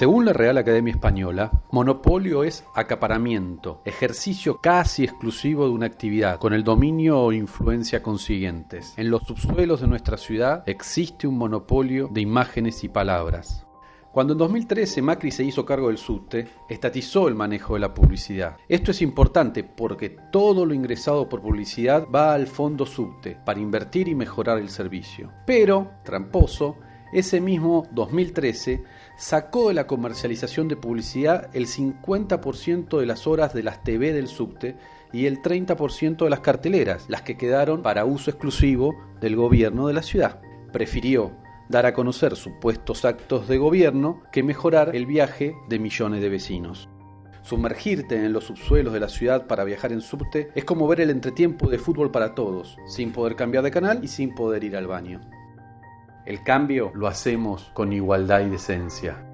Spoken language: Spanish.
Según la Real Academia Española, monopolio es acaparamiento, ejercicio casi exclusivo de una actividad, con el dominio o influencia consiguientes. En los subsuelos de nuestra ciudad existe un monopolio de imágenes y palabras. Cuando en 2013 Macri se hizo cargo del subte, estatizó el manejo de la publicidad. Esto es importante porque todo lo ingresado por publicidad va al fondo subte para invertir y mejorar el servicio. Pero, tramposo, ese mismo 2013 sacó de la comercialización de publicidad el 50% de las horas de las TV del subte y el 30% de las carteleras, las que quedaron para uso exclusivo del gobierno de la ciudad. Prefirió dar a conocer supuestos actos de gobierno que mejorar el viaje de millones de vecinos. Sumergirte en los subsuelos de la ciudad para viajar en subte es como ver el entretiempo de fútbol para todos, sin poder cambiar de canal y sin poder ir al baño. El cambio lo hacemos con igualdad y decencia.